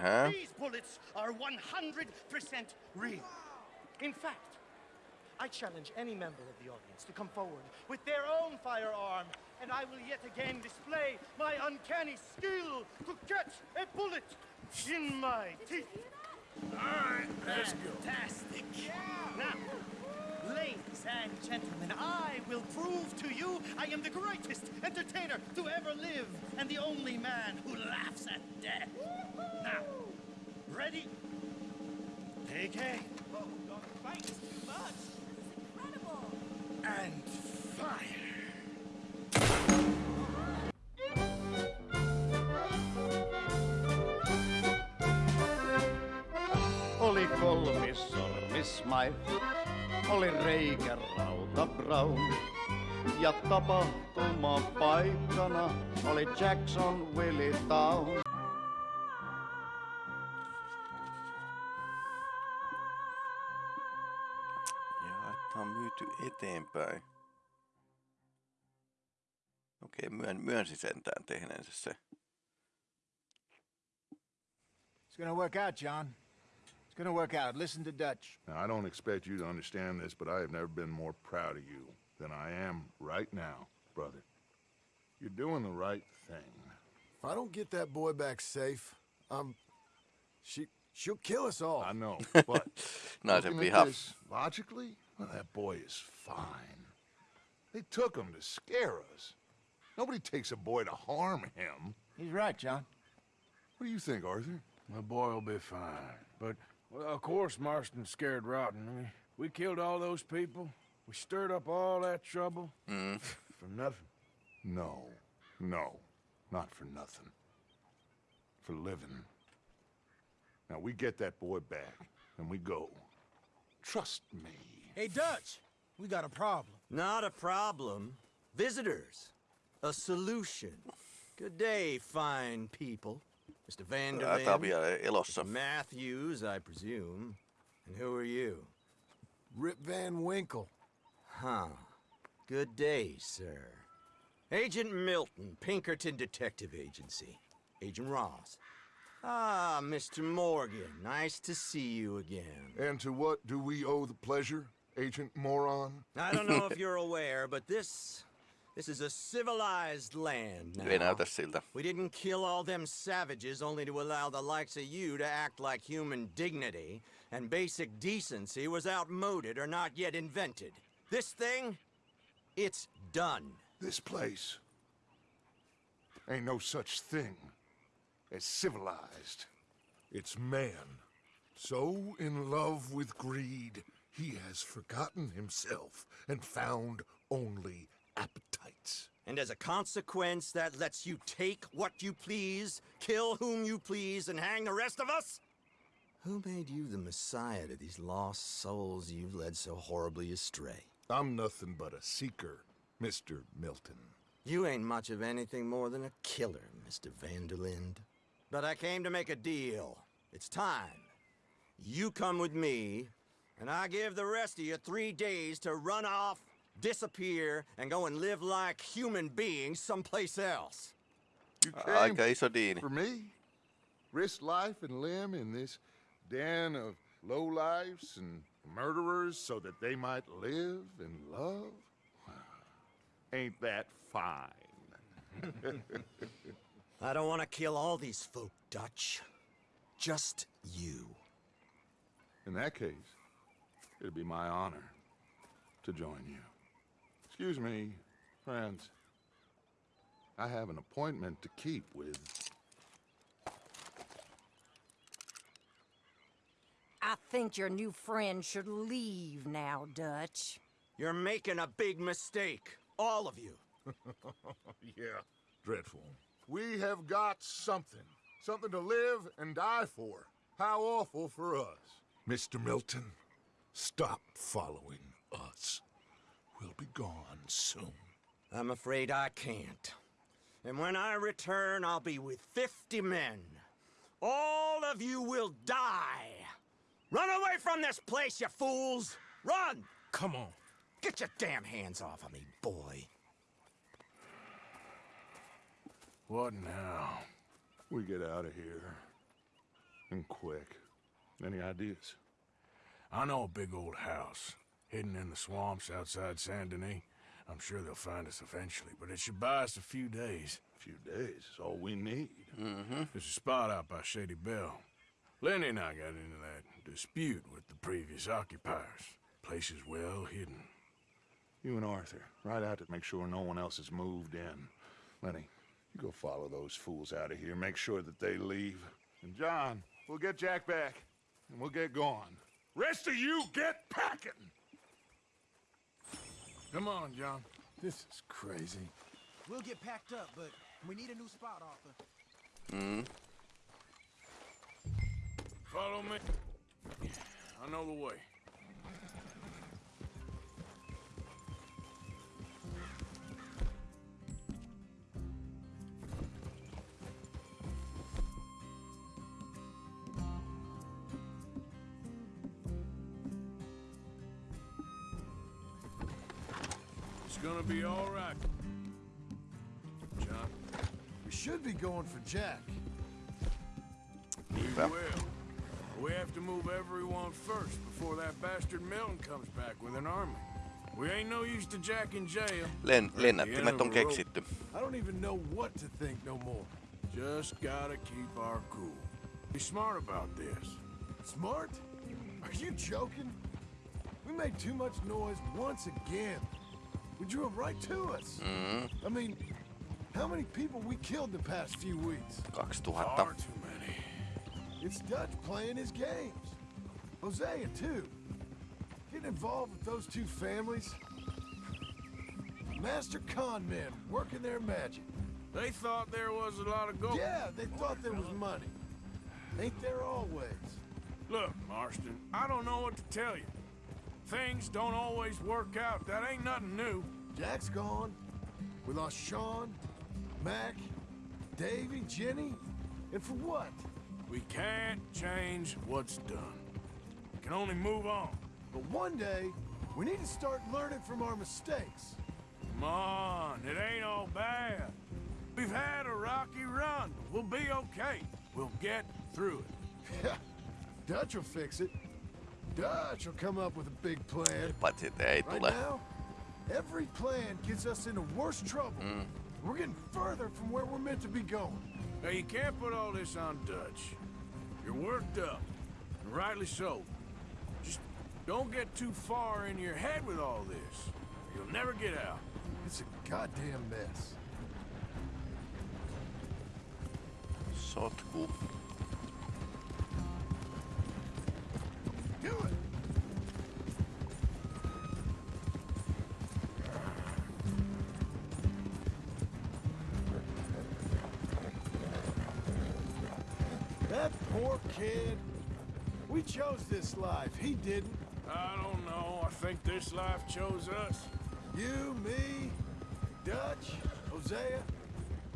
Huh? These bullets are 100% real. In fact, I challenge any member of the audience to come forward with their own firearm, and I will yet again display my uncanny skill to catch a bullet in my teeth. Alright, let's go. Fantastic. Now, ladies and gentlemen, I will prove to you I am the greatest entertainer to ever live and the only man who laughs at death. Now, ready? Take aim. Oh, don't fight too much. Incredible. And fire. Oli kolmis sormismai, oli reikä rauta brown. Ja tapahtuma paikkana oli Jackson Willie Town. Ja että on myyty eteenpäin. Okei, myön, myönsi sentään tehneensä se. It's gonna work out, John. It's gonna work out. Listen to Dutch. Now, I don't expect you to understand this, but I have never been more proud of you than I am right now, brother. You're doing the right thing. If I don't get that boy back safe, um, she she'll kill us all. I know, but Naisen looking at viha. this logically, well, that boy is fine. They took him to scare us. Nobody takes a boy to harm him. He's right, John. What do you think, Arthur? My boy will be fine. But, well, of course Marston's scared rotten. I mean, we killed all those people. We stirred up all that trouble. Mm. For nothing. No, no, not for nothing. For living. Now, we get that boy back, and we go. Trust me. Hey, Dutch, we got a problem. Not a problem. Visitors. A solution. Good day, fine people. Mr. Tää on Van der Linde. vielä elossa. Matthews, I presume. And who are you? Rip Van Winkle. Huh. Good day, sir. Agent Milton, Pinkerton Detective Agency. Agent Ross. Ah, Mr. Morgan. Nice to see you again. And to what do we owe the pleasure, Agent Moron? I don't know if you're aware, but this... This is a civilized land now. Ei näytä siltä. We didn't kill all them savages only to allow the likes of you to act like human dignity, and basic decency was outmoded or not yet invented. This thing, it's done. This place ain't no such thing as civilized. It's man. So in love with greed, he has forgotten himself and found only appetites. And as a consequence, that lets you take what you please, kill whom you please, and hang the rest of us? Who made you the messiah to these lost souls you've led so horribly astray? I'm nothing but a seeker, Mr. Milton. You ain't much of anything more than a killer, Mr. Van der Linde. But I came to make a deal. It's time. You come with me, and I give the rest of you three days to run off, disappear, and go and live like human beings someplace else. You uh, Aika iso diini. for me? Risk life and limb in this den of lowlifes and murderers so that they might live and love? Ain't that fine? I don't want to kill all these folk, Dutch. Just you. In that case, it'd be my honor to join you. Excuse me, friends. I have an appointment to keep with I think your new friend should leave now, Dutch. You're making a big mistake. All of you. Yeah, dreadful. We have got something. Something to live and die for. How awful for us. Mr. Milton, stop following us. We'll be gone soon. I'm afraid I can't. And when I return, I'll be with 50 men. All of you will die. Run away from this place, you fools! Run! Come on. Get your damn hands off of me, boy. What now? We get out of here. and quick. Any ideas? I know a big old house hidden in the swamps outside Saint Denis. I'm sure they'll find us eventually, but it should buy us a few days. A few days is all we need. Mm-hmm. There's a spot out by Shady Belle. Lenny and I got into that dispute with the previous occupiers. Place is well hidden. You and Arthur, ride out to make sure no one else has moved in. Lenny, you go follow those fools out of here. Make sure that they leave. And John, we'll get Jack back, and we'll get going. Rest of you, get packing! Come on, John. This is crazy. We'll get packed up, but we need a new spot, Arthur. Mm. Follow me. I know the way. Gonna be all right. John, We should be going for Jack. we Hyvä. will. We have to move everyone first before that bastard Milton comes back with an army. We ain't no use to Jack in jail. Len, lennättimet on keksitty. I don't even know what to think no more. Just gotta keep our cool. Be smart about this. Smart? Are you joking? We made too much noise once again. We drew him right to us. Mm. I mean, how many people we killed the past few weeks? 2000. Far too many. It's Dutch playing his games. Hosea, too. Getting involved with those two families. Master con men working their magic. They thought there was a lot of gold. Yeah, they thought there was money. Ain't there always? Look, Marston, I don't know what to tell you. Things don't always work out. That ain't nothing new. Jack's gone. We lost Sean, Mac, Davy, Jenny. And for what? We can't change what's done. We can only move on. But one day, we need to start learning from our mistakes. Come on, it ain't all bad. We've had a rocky run. but We'll be okay. We'll get through it. Dutch will fix it. Dutch will come up with a big plan. Paitsi että ei Right tule. now, every plan gets us into worse trouble. Mm. We're getting further from where we're meant to be going. Now, you can't put all this on Dutch. You're worked up, and rightly so. Just don't get too far in your head with all this. or You'll never get out. It's a goddamn mess. Sotku. That poor kid. We chose this life. He didn't. I don't know. I think this life chose us. You, me, Dutch, Hosea.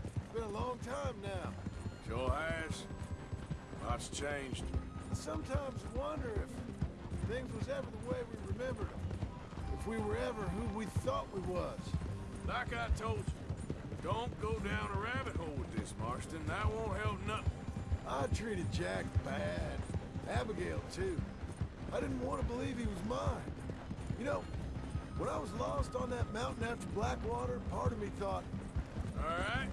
It's been a long time now. Sure has. Lots changed. I sometimes wonder if things was ever the way we remembered them. If we were ever who we thought we was. Like I told you, don't go down a rabbit hole with this, Marston. That won't help nothing. I treated Jack bad. Abigail, too. I didn't want to believe he was mine. You know, when I was lost on that mountain after Blackwater, part of me thought, All right.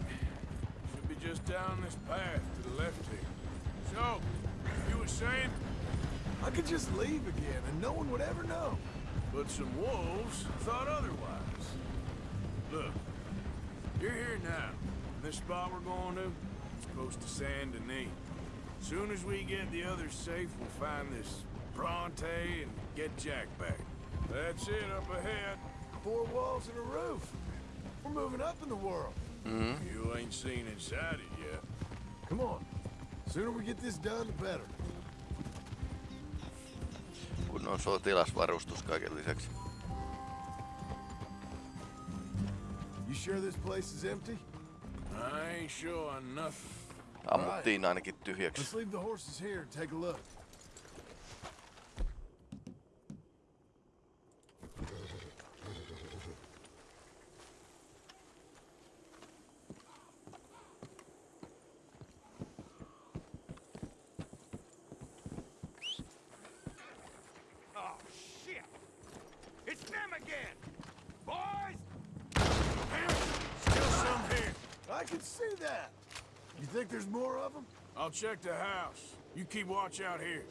Should be just down this path to the left here. So, you were saying, I could just leave again and no one would ever know. but some wolves thought otherwise. Look, you're here now. This spot we're going to, it's close to Saint Denis. Soon as we get the others safe, we'll find this Bronte and get Jack back. That's it up ahead. Four walls and a roof. We're moving up in the world. Mm-hmm. You ain't seen inside it yet. Come on. Sooner we get this done, the better. Kunnon sotilasvarustus kaiken lisäksi. You sure this place is empty? I ain't sure on nothing. Ammuttiin ainakin tyhjäksi. Let's leave the horses here and take a look. I'll check the house. You keep watch out here.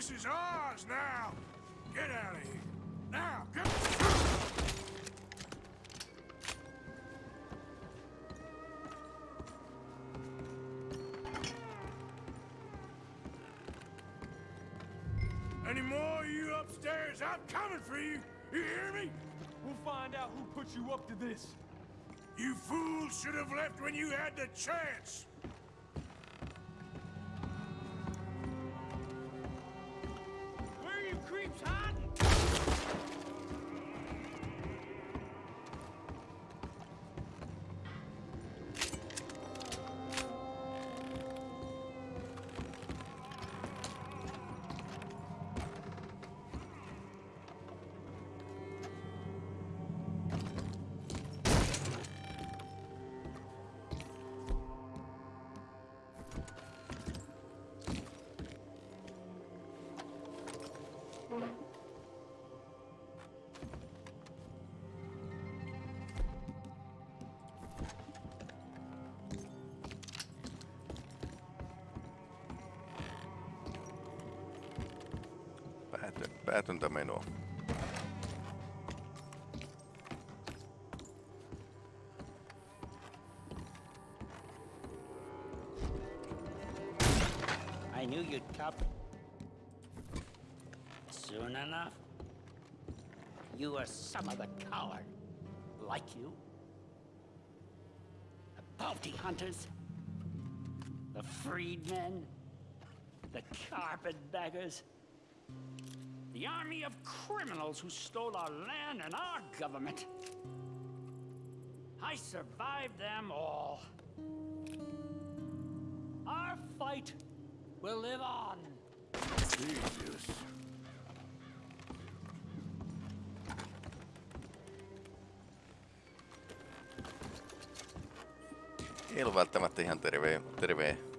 This is ours now. Get out of here. Now, get... Any more of you upstairs? I'm coming for you. You hear me? We'll find out who put you up to this. You fools should have left when you had the chance. You I knew you'd come. Soon enough. You are some of a coward. Like you. The bounty hunters. The freedmen. The carpetbaggers. The army of criminals who stole our land and our government. I survived them all. Our fight will live on. Jesus. Ei ollut välttämättä ihan terve, terve.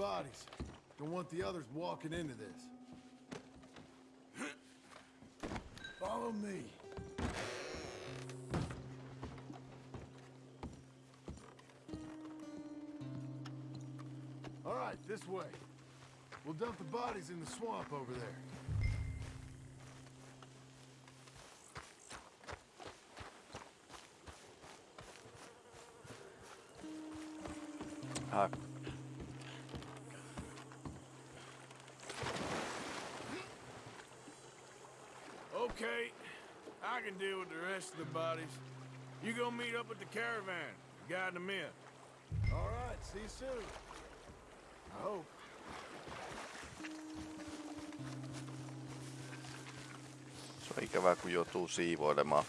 Bodies. Don't want the others walking into this. Follow me. All right, this way. We'll dump the bodies in the swamp over there. Ah, Okay, I can deal with the rest of the bodies. You go meet up with the caravan, guide them in. All right, see you soon. I hope. se on ikävää, kun joutuu siivoilemaan.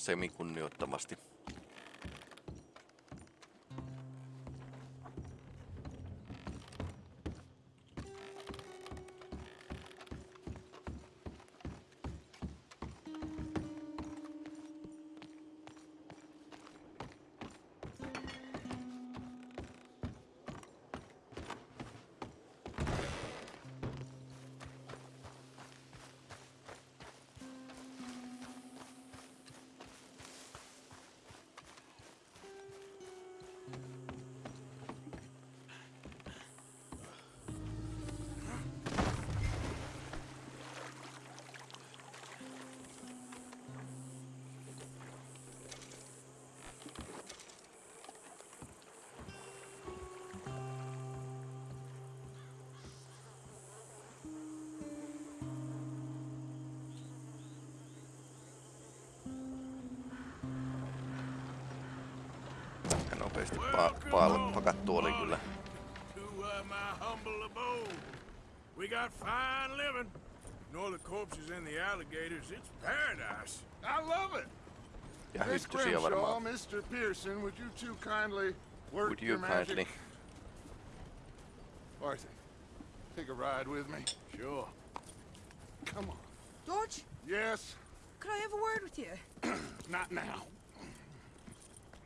Semikunnioittamasti. Nopeasti pa pa pakattu oli kyllä. To uh, my humble abode. We got fine living. Ignore the corpses and the alligators. It's paradise. I love it. Ja Miss Grimshaw. Mr. Pearson, would you two kindly work Would you your magic? Arthur, take a ride with me. Sure. Come on. George, Yes? could I have a word with you? Not now.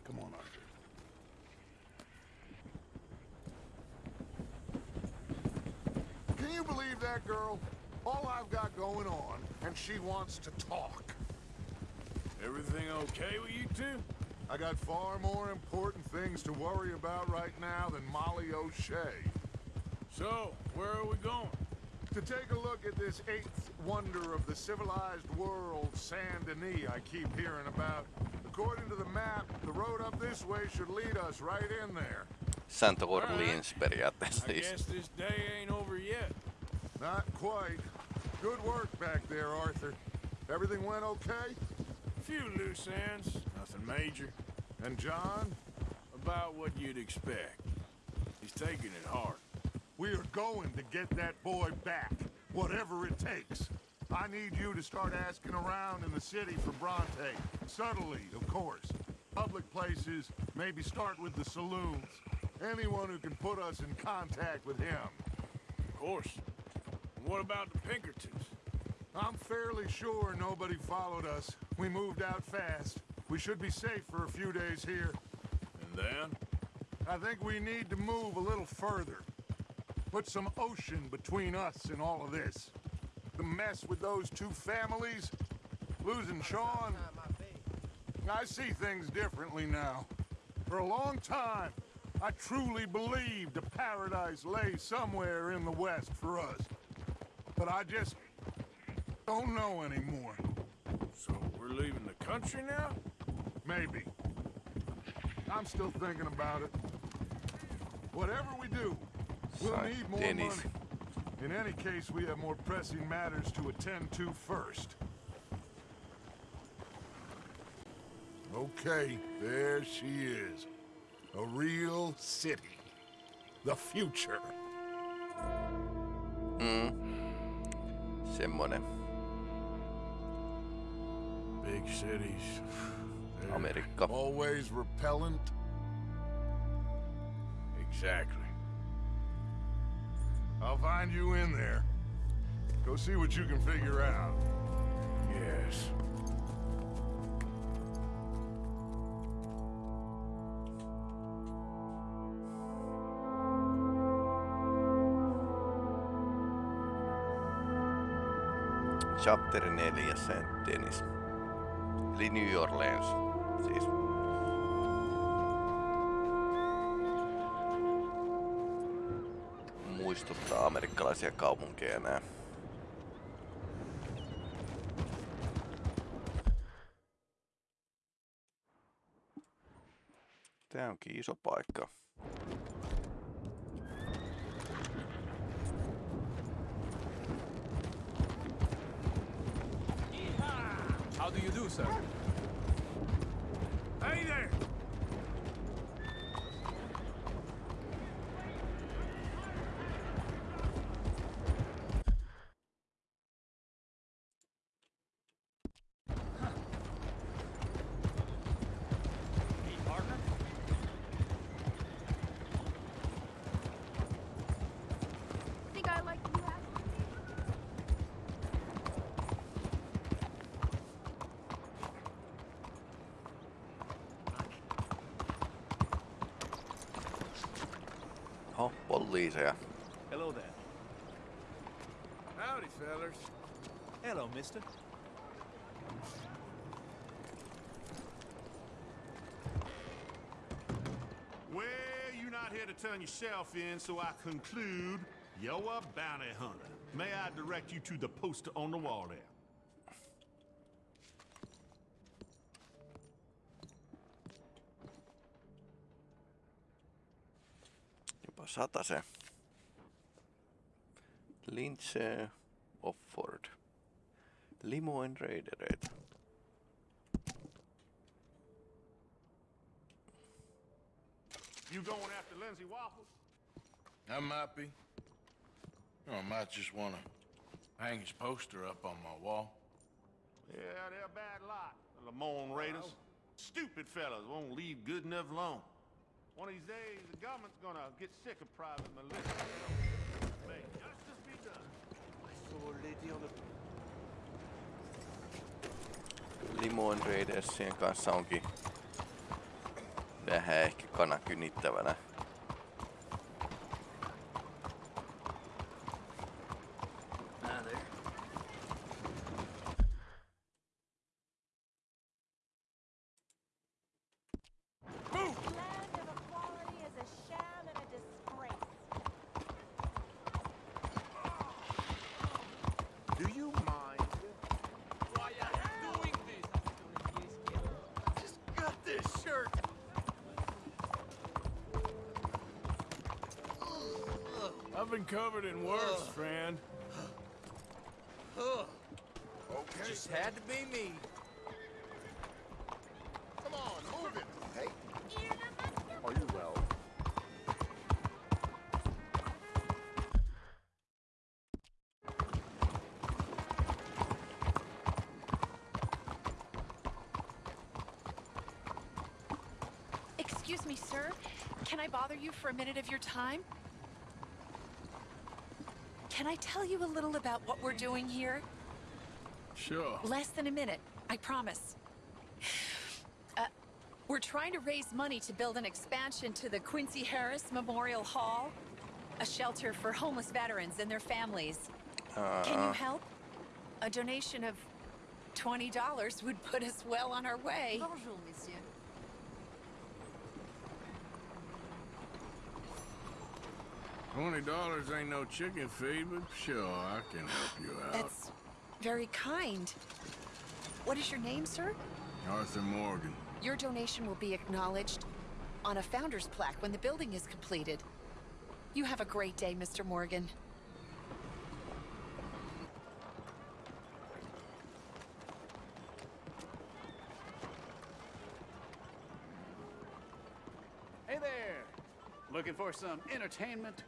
Come on, Arthur. Can you believe that girl? All I've got going on, and she wants to talk. Everything okay with you two? I got far more important things to worry about right now than Molly O'Shea. So, where are we going? To take a look at this eighth wonder of the civilized world, Saint Denis, I keep hearing about. According to the map, the road up this way should lead us right in there. Saint Orleans periaatteessa I siis. guess this day ain't over yet. Not quite. Good work back there, Arthur. Everything went okay? Few loose ends, nothing major. And John? About what you'd expect. He's taking it hard. We are going to get that boy back, whatever it takes. I need you to start asking around in the city for Bronte. Subtly, of course. Public places, maybe start with the saloons. Anyone who can put us in contact with him. Of course. And what about the Pinkertons? I'm fairly sure nobody followed us. We moved out fast. We should be safe for a few days here. And then? I think we need to move a little further. Put some ocean between us and all of this. The mess with those two families, losing Sean. I see things differently now. For a long time, I truly believed a paradise lay somewhere in the west for us. But I just don't know anymore. So we're leaving the country now? Maybe. I'm still thinking about it. Whatever we do, we'll Saint need more Denis. money. In any case, we have more pressing matters to attend to first. Okay, there she is. A real city. The future. Mm. Semmonen. Big cities. Amerikka. Always repellent. Exactly. I'll find you in there. Go see what you can figure out. Yes. Chapter 4 Saint Denis. Eli New Orleans. Siis. Muistuttaa amerikkalaisia kaupunkeja nää. Tää onkin iso paikka. Do? Hey there! Oho, poliiseja. Hello there. Howdy, fellers. Hello, mister. Well, you're not here to turn yourself in, so I conclude you're a bounty hunter. May I direct you to the poster on the wall there? Jopa satase. Lindsay Offord. Lemoyne raidereita. You going after Lindsay Waffles? I might be. Or I might just want to hang his poster up on my wall. Yeah, they're a bad lot. The Lemoyne Raiders. Stupid fellas won't leave good enough alone. One of these days, the government's gonna get sick of private militia. May justice be done. I saw a lady on a Limoen Raidersien kanssa onkin vähän ehkä kana been covered in worse, friend. Okay. Just had to be me. Come on, move it. Hey. Are you well? Excuse me, sir. Can I bother you for a minute of your time? Can I tell you a little about what we're doing here? Sure. Less than a minute, I promise. Uh, we're trying to raise money to build an expansion to the Quincy Harris Memorial Hall, a shelter for homeless veterans and their families. Can you Uh, help? A donation of $20 would put us well on our way. Bonjour, monsieur. Twenty dollars ain't no chicken feed, but sure, I can help you out. That's very kind. What is your name, sir? Arthur Morgan. Your donation will be acknowledged on a founder's plaque when the building is completed. You have a great day, Mr. Morgan. Hey there! Looking for some entertainment?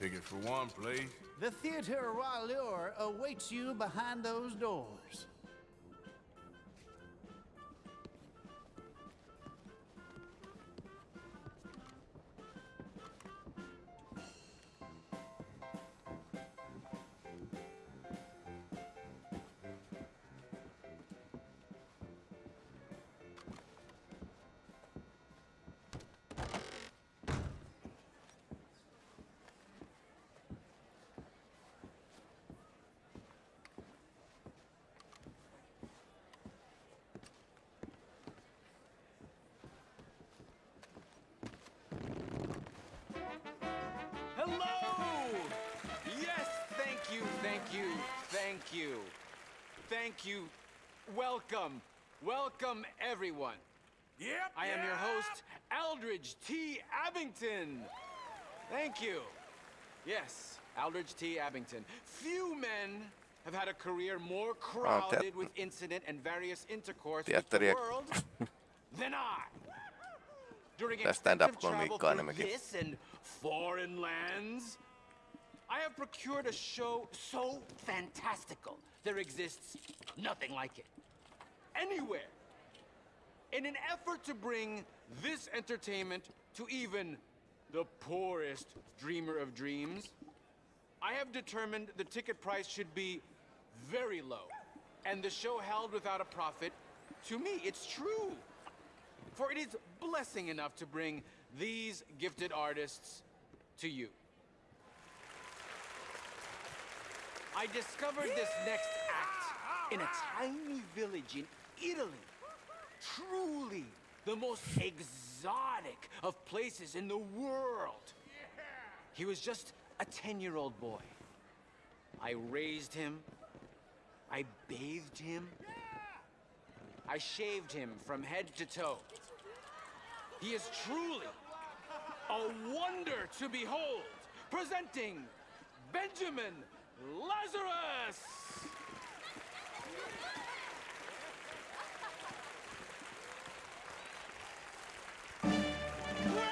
Ticket for one, please. The Theater Royale awaits you behind those doors. Welcome. Welcome, everyone. Yep. I am your host, Aldridge T. Abington. Thank you. Yes, Aldridge T. Abington. Few men have had a career more crowded with incident and various intercourse with the world than I. During Tää extensive travel through enemmänkin. this and foreign lands, I have procured a show so fantastical there exists nothing like it. Anywhere. In an effort to bring this entertainment to even the poorest dreamer of dreams, I have determined the ticket price should be very low, and the show held without a profit To me, it's true. For it is blessing enough to bring these gifted artists to you. I discovered this next act in a tiny village in Italy. Truly the most exotic of places in the world. He was just a 10-year-old boy. I raised him. I bathed him. I shaved him from head to toe. He is truly a wonder to behold. Presenting Benjamin Lazarus!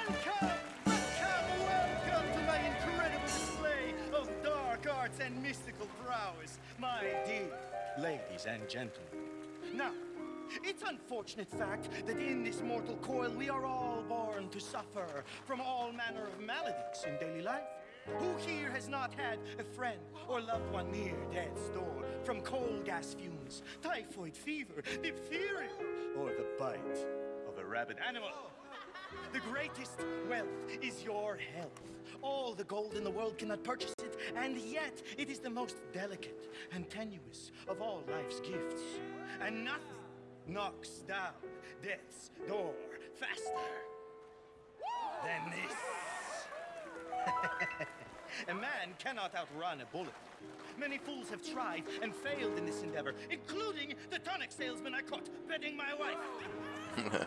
Welcome, to my incredible display of dark arts and mystical prowess, my dear ladies and gentlemen. Now, it's unfortunate fact that in this mortal coil we are all born to suffer from all manner of maladies in daily life. Who here has not had a friend or loved one near death's door from coal gas fumes, typhoid fever, diphtheria, or the bite of a rabid animal? The greatest wealth is your health. All the gold in the world cannot purchase it, and yet it is the most delicate and tenuous of all life's gifts. And nothing knocks down death's door faster than this. a man cannot outrun a bullet. Many fools have tried and failed in this endeavor, including the tonic salesman I caught bedding my wife.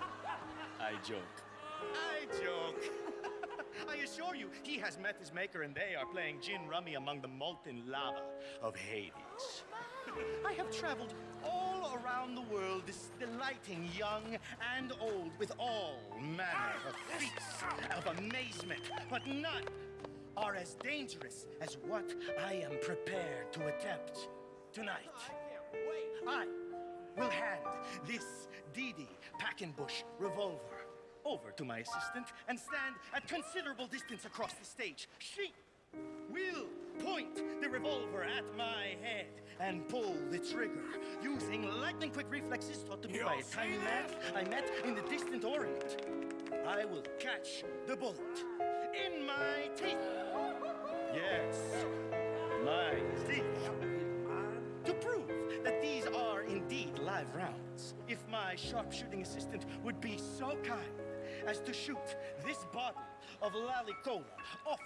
I joke. I joke. I assure you, he has met his maker and they are playing gin rummy among the molten lava of Hades. Oh, I have traveled all around the world, this delighting young and old with all manner of feats of amazement, but none are as dangerous as what I am prepared to attempt tonight. I will hand this Didi Packenbush revolver over to my assistant and stand at considerable distance across the stage. She will point the revolver at my head and pull the trigger using lightning quick reflexes taught to me by a tiny man I met in the distant Orient. I will catch the bullet in my teeth. Yes, my teeth. To prove that these are indeed live rounds, if my sharpshooting assistant would be so kind as to shoot this bottle of Lalicola off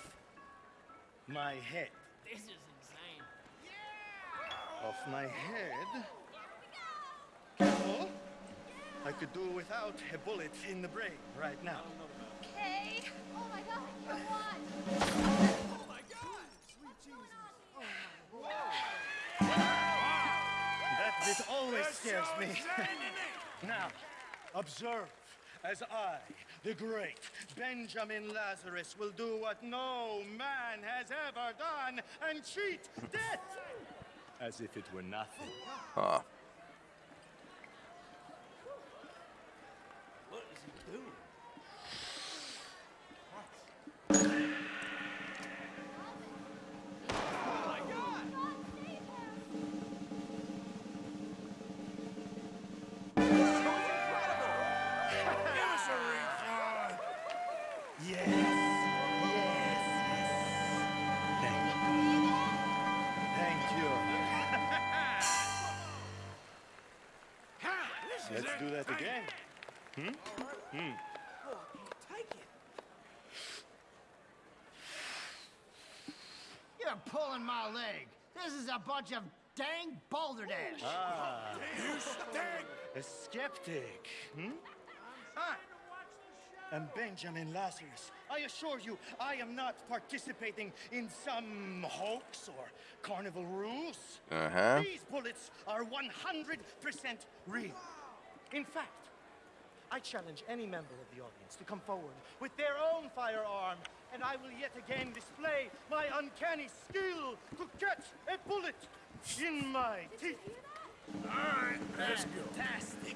my head. This is insane. Yeah! Off my head? Careful. I could do without a bullet in the brain right now. Okay. Oh my god, you what? Oh my god! Sweet Jesus. Oh that bit always scares me. now, observe as I, the great Benjamin Lazarus, will do what no man has ever done and cheat death as if it were nothing. Huh. What do that again. Hmm? Hmm. You're pulling my leg. This is a bunch of dang balderdash. Ah. You stink! A skeptic, hmm? I am Benjamin Lazarus. I assure you, I am not participating in some hoax or carnival ruse. Uh-huh. These bullets are 100% real. In fact, I challenge any member of the audience to come forward with their own firearm, and I will yet again display my uncanny skill to catch a bullet in my teeth. All right, let's go. Fantastic.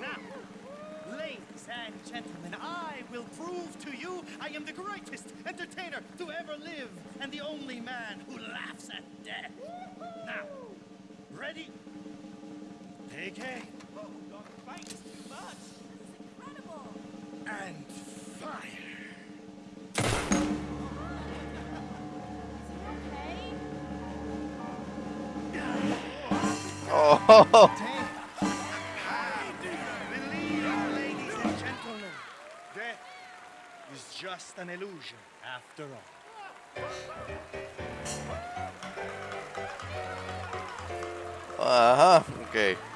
Now, ladies and gentlemen, I will prove to you I am the greatest entertainer to ever live and the only man who laughs at death. Now, ready? Take aim. And fire. Oh, Believe, ladies and gentlemen, death is just an illusion after all. aha, okei. Okay. Okei. Okay.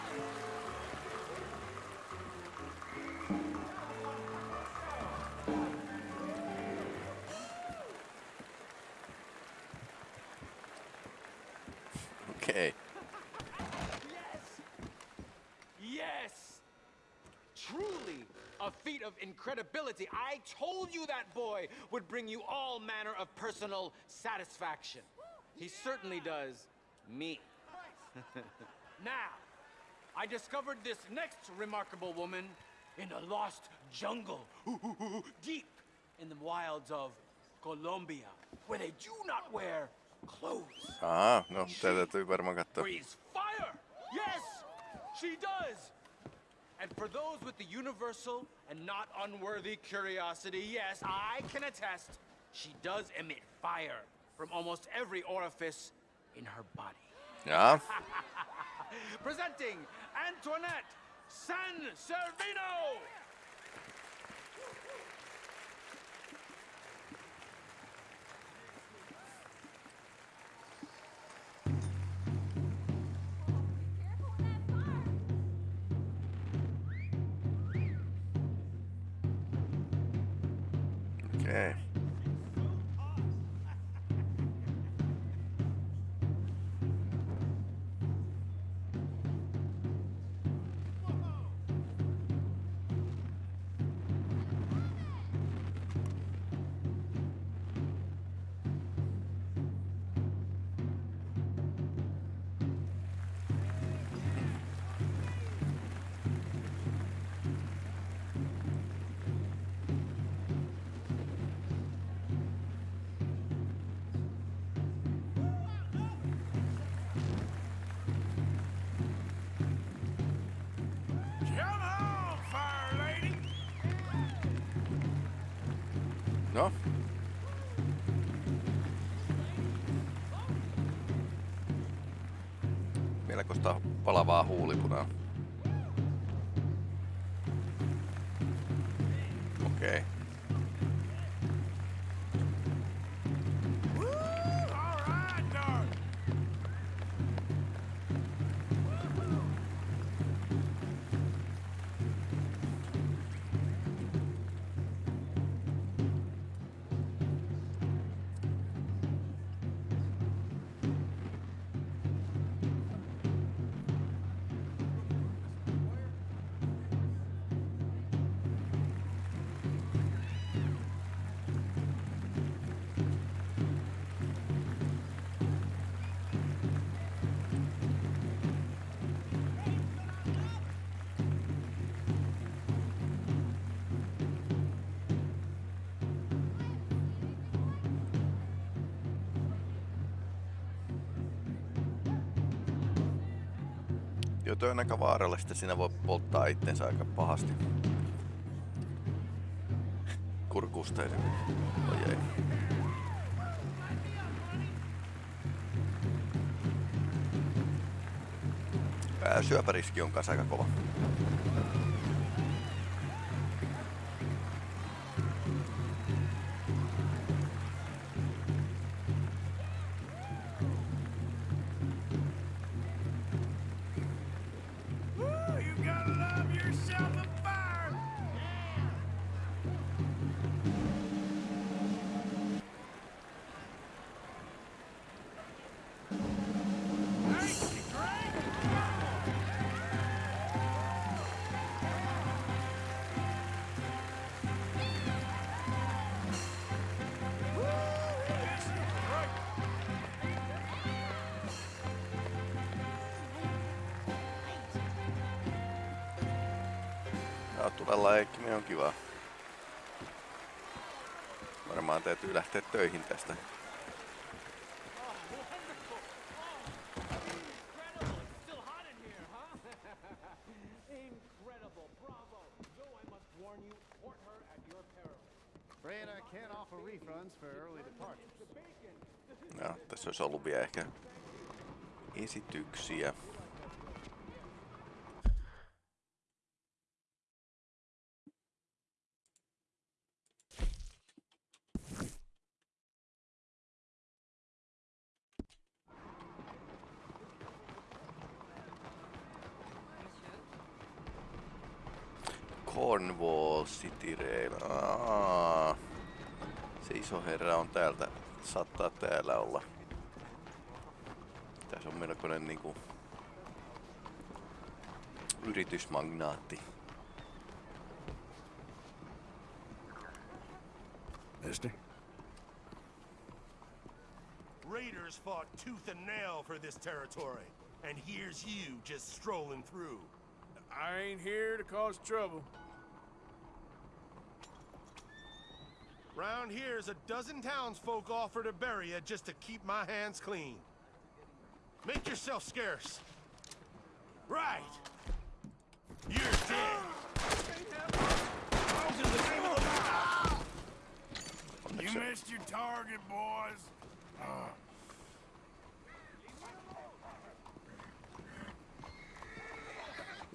Incredibility. I told you that boy would bring you all manner of personal satisfaction. He certainly does me. now, I discovered this next remarkable woman in a lost jungle, deep in the wilds of Colombia, where they do not wear clothes. Ah, no tätä täytyy varmaan katsoa. Breathes fire! Yes, she does! And for those with the universal and not unworthy curiosity, yes, I can attest, she does emit fire from almost every orifice in her body. Yeah. Presenting Antoinette San Servino! Palavaa huulipunaa. töönäkövaaralla, sitten siinä voi polttaa itsensä aika pahasti. Kurkusta Ojei. Ää, syöpäriski on kanssa aika kova. Rotalla leikkiminen on kivaa. Varmaan täytyy lähteä töihin tästä. No, tässä olisi ollut vielä ehkä esityksiä. Täältä, saattaa täällä olla. Tässä on melkoinen niinku yritysmagnaatti. Mister? Raiders fought tooth and nail for this territory, and here's you just strolling through. I ain't here to cause trouble. Round here's a dozen townsfolk offer to bury you just to keep my hands clean. Make yourself scarce. Right. You're dead. You missed your target, boys.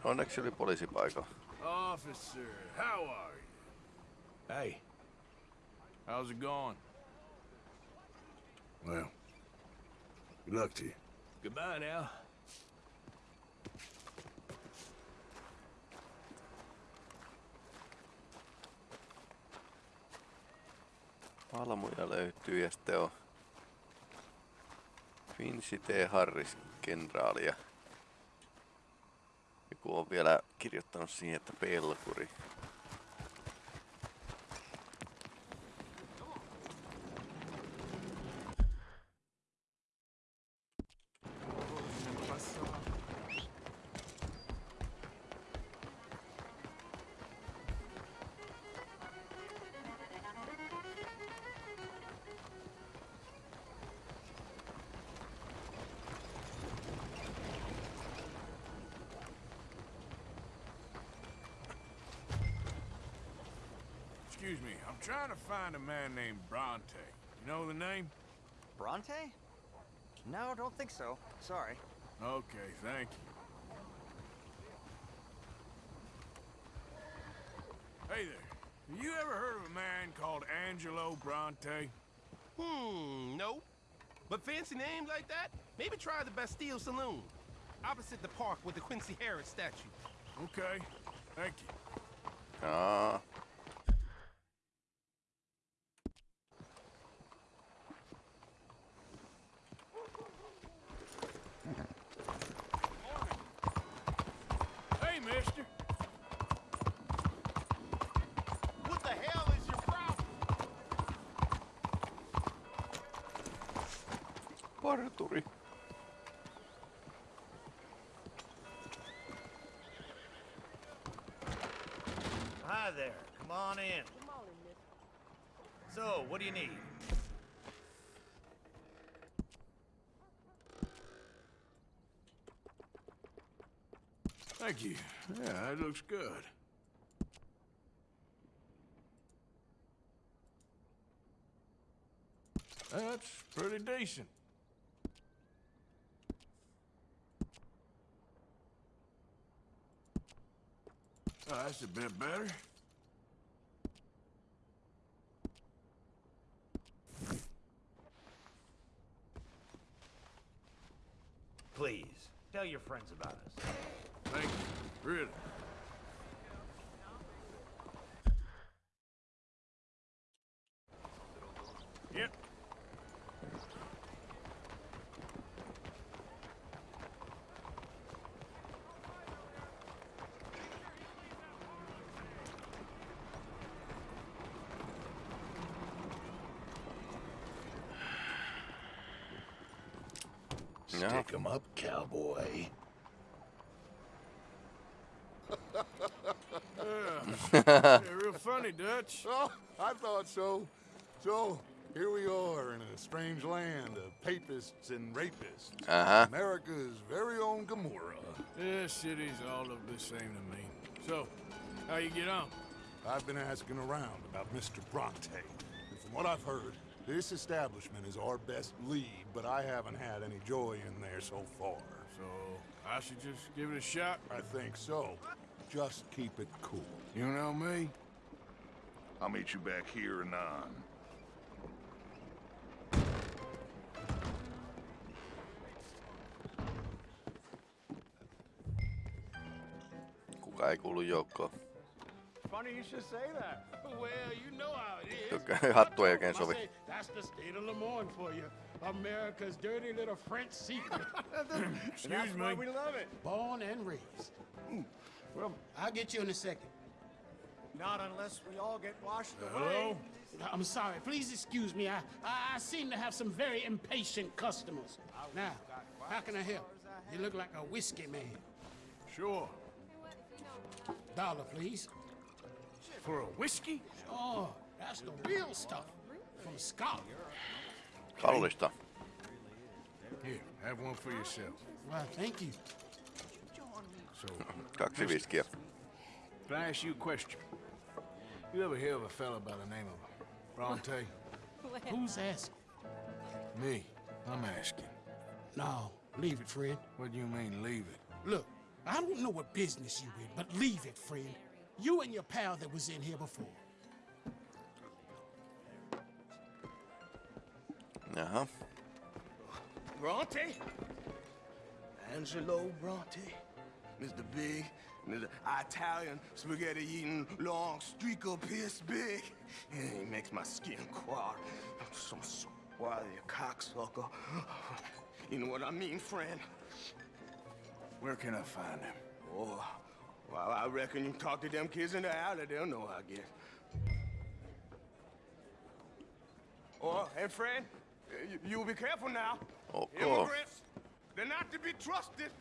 Onneksi oli poliisipaikalla. Officer, how are you? Hey, how's it going? Well, good luck to you. Goodbye now. Palmuja löytyy ja sitten on Quincy T. Harris kenraali ja joku on vielä kirjoittanut siihen, että pelkuri. Find a man named Bronte. You know the name? Bronte? No, don't think so. Sorry. Okay, thank you. Hey there. Have you ever heard of a man called Angelo Bronte? Hmm, no. But fancy names like that? Maybe try the Bastille Saloon. Opposite the park with the Quincy Harris statue. Okay, thank you. Aa. Hey, mister. What the hell is your problem? Parturi. Hi there. Come on in. So, what do you need? Thank you. Yeah, that looks good. That's pretty decent. Oh, that's a bit better. Please, tell your friends about us. Thank you. Really. Yep. Stick 'em up, cowboy. Yeah, real funny, Dutch. Oh, I thought so. So, here we are in a strange land of papists and rapists. Uh-huh. America's very own Gomorrah. The city's all of the same to me. So, how you get on? I've been asking around about Mr. Bronte. And from what I've heard, this establishment is our best lead, but I haven't had any joy in there so far. So, I should just give it a shot? I think so. Just keep it cool. You know me? I'll meet you back here anon. Kuka ei kuulu joukkoon. Funny you should say that. Well, you know how it is. Okei, hattu ei oikein I sovi. That's the state of Lemoyne for you. America's dirty little French secret. That's why we love it. Born and raised. Hmm. Well, I'll get you in a second. Not unless we all get washed Hello? away. I'm sorry. Please excuse me. I, I, I seem to have some very impatient customers. Now, how can I help? You look like a whiskey man. Sure. Dollar, please. For a whiskey? Oh, that's the real stuff. From Scotland. Kallista. Here, have one for yourself. Well, thank you. So, Kaksi viskiä. can I ask you a question? You ever hear of a fella by the name of Bronte? Who's asking? Me. I'm asking. No, leave it, friend. What do you mean, leave it? Look, I don't know what business you in, but leave it, friend. You and your pal that was in here before. Jaha. Bronte? Angelo Bronte? Mr. Big, Mr. Italian spaghetti eating long streaker piss big. He makes my skin crawl. Some swarthy cocksucker. You know what I mean, friend? Where can I find him? Oh, well, I reckon you talk to them kids in the alley, they'll know, I guess. Oh, and friend, you, you be careful now. Okay. Immigrants, they're not to be trusted.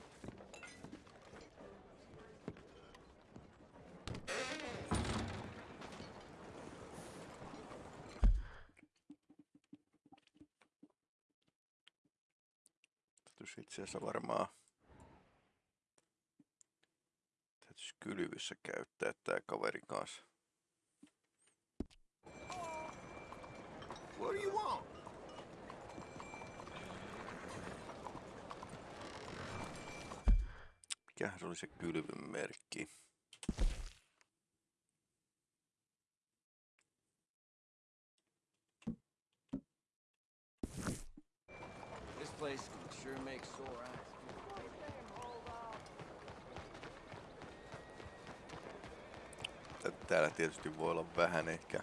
Itse asiassa varmaan... Täytyisi kylvyssä käyttää tää kaverin kanssa. What do you want? Mikähän se oli se kylvyn merkki? This place sure makes sore eyes. Tä- Täällä tietysti voi olla vähän ehkä...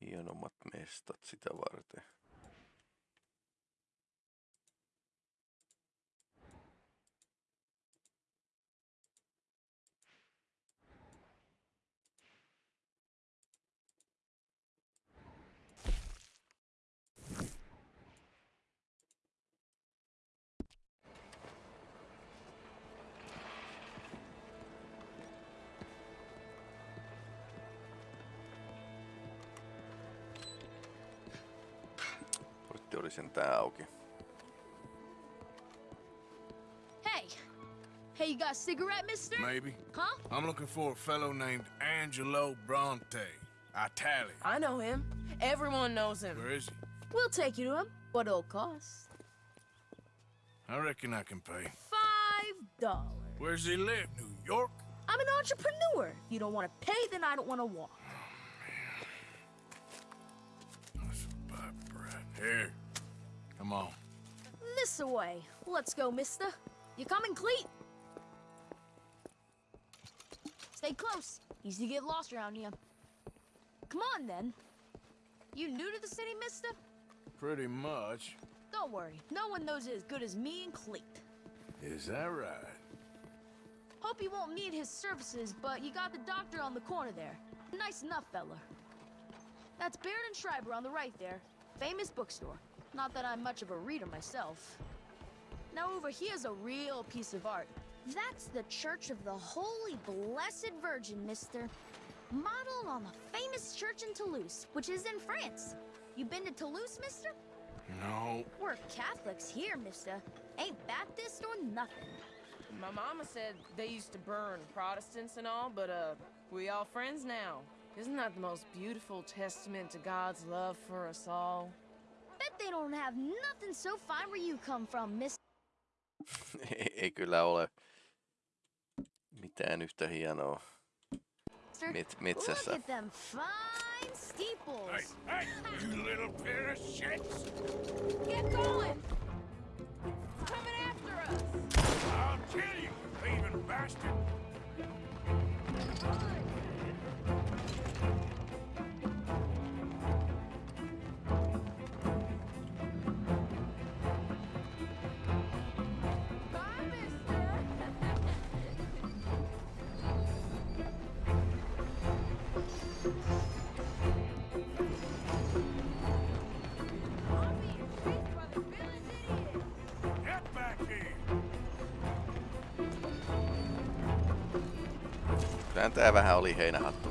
Hienommat mestat sitä varten. Cigarette, mister? Maybe. Huh? I'm looking for a fellow named Angelo Bronte. Italian. I know him. Everyone knows him. Where is he? We'll take you to him. What it'll cost? I reckon I can pay. Five dollars. Where's he live? New York? I'm an entrepreneur. If you don't want to pay, then I don't want to walk. Oh, Here. Come on. This away. Let's go, mister. You coming, Cleet? Stay close. Easy to get lost around here. Come on, then. You new to the city, mister? Pretty much. Don't worry. No one knows it as good as me and Cleet. Is that right? Hope you won't need his services, but you got the doctor on the corner there. Nice enough, fella. That's Baird and Schreiber on the right there. Famous bookstore. Not that I'm much of a reader myself. Now over here's a real piece of art. That's the Church of the Holy Blessed Virgin, mister. Modeled on the famous church in Toulouse, which is in France. You been to Toulouse, mister? No. We're Catholics here, mister. Ain't Baptist or nothing. My mama said they used to burn Protestants and all, but uh, we all friends now. Isn't that the most beautiful testament to God's love for us all? Bet they don't have nothing so fine where you come from, miss. ei, ei kyllä ole mitään yhtä hienoa met, metsässä. Hey, you little pair of shits! Get going! Coming after us! I'll kill you, thieving bastard! Kyllähän tää vähän oli heinähattu.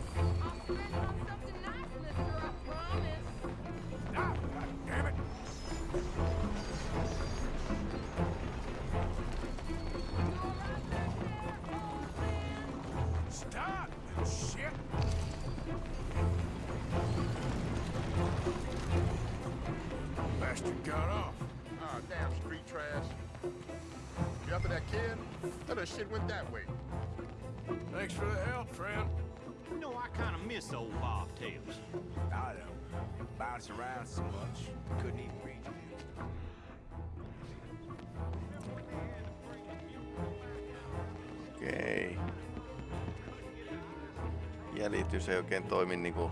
Jäljitys ei oikein toimi niinku...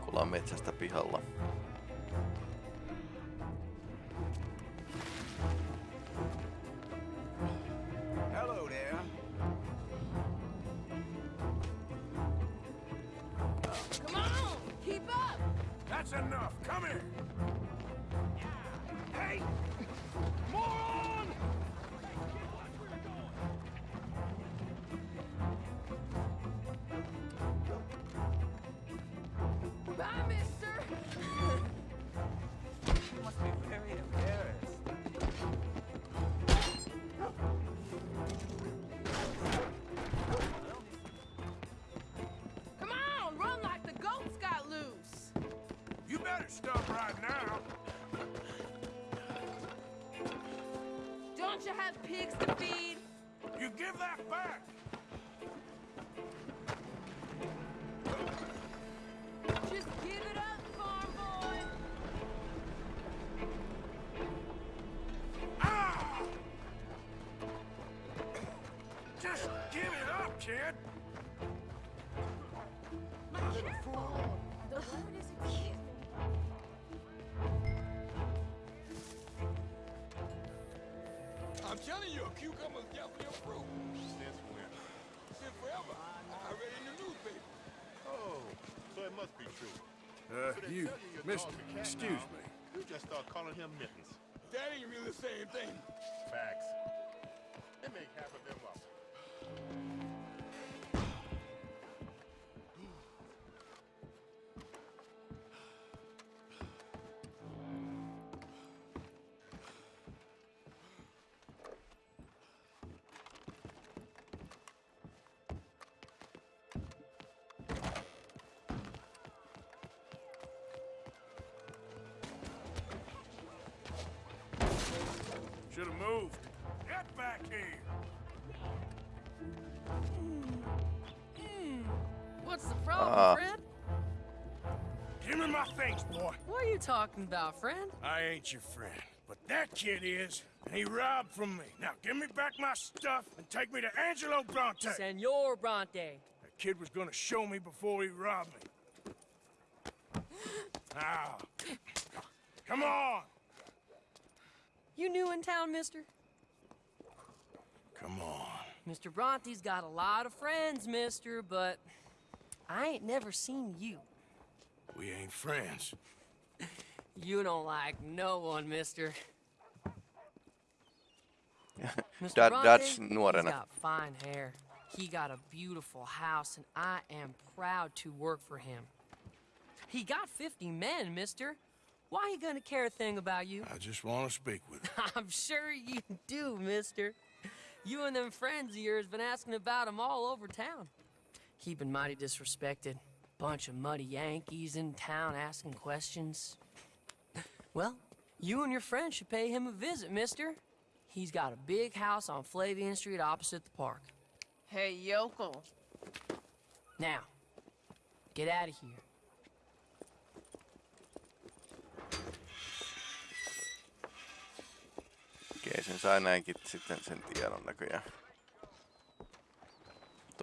kun ollaan metsästä pihalla. Don't you have pigs to feed? You give that back. You, mister, dog's a cat excuse now. me. You just start calling him Mittens. That ain't really the same thing. Facts. They make half of them Should have moved. Get back here. Hmm. What's the problem, ah. friend? Give me my things, boy. What are you talking about, friend? I ain't your friend, but that kid is, and he robbed from me. Now give me back my stuff and take me to Angelo Bronte. Senor Bronte. That kid was gonna show me before he robbed me. Now, come on. You new in town, mister? Come on. Mr. Bronte's got a lot of friends, mister, but I ain't never seen you. We ain't friends. You don't like no one, mister. Mr. Dad, Bronte, Dutch he's nuorena. got fine hair. He got a beautiful house, and I am proud to work for him. He got 50 men, mister. Why he gonna care a thing about you? I just want to speak with him. I'm sure you do, mister. You and them friends of yours been asking about him all over town. He been mighty disrespected. Bunch of muddy Yankees in town asking questions. Well, you and your friend should pay him a visit, mister. He's got a big house on Flavian Street opposite the park. Hey, yokel. Now, get out of here. Okei, sen sai näinkin sitten sen tiedon näköjään.